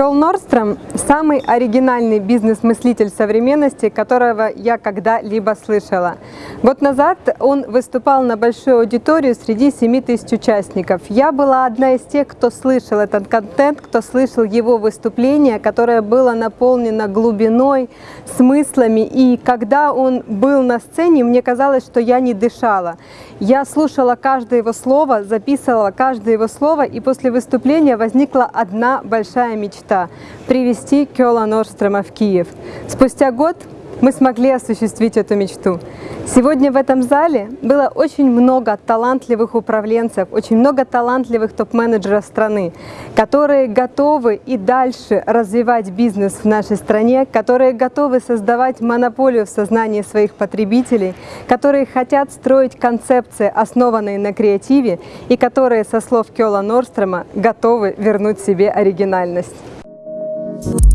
Кёл Норстром – самый оригинальный бизнес-мыслитель современности, которого я когда-либо слышала. Год назад он выступал на большую аудиторию среди 7 тысяч участников. Я была одна из тех, кто слышал этот контент, кто слышал его выступление, которое было наполнено глубиной, смыслами. И когда он был на сцене, мне казалось, что я не дышала. Я слушала каждое его слово, записывала каждое его слово, и после выступления возникла одна большая мечта – привести Кёла Норстрема в Киев. Спустя год мы смогли осуществить эту мечту. Сегодня в этом зале было очень много талантливых управленцев, очень много талантливых топ-менеджеров страны, которые готовы и дальше развивать бизнес в нашей стране, которые готовы создавать монополию в сознании своих потребителей, которые хотят строить концепции, основанные на креативе, и которые, со слов Кёла Норстрема, готовы вернуть себе оригинальность. you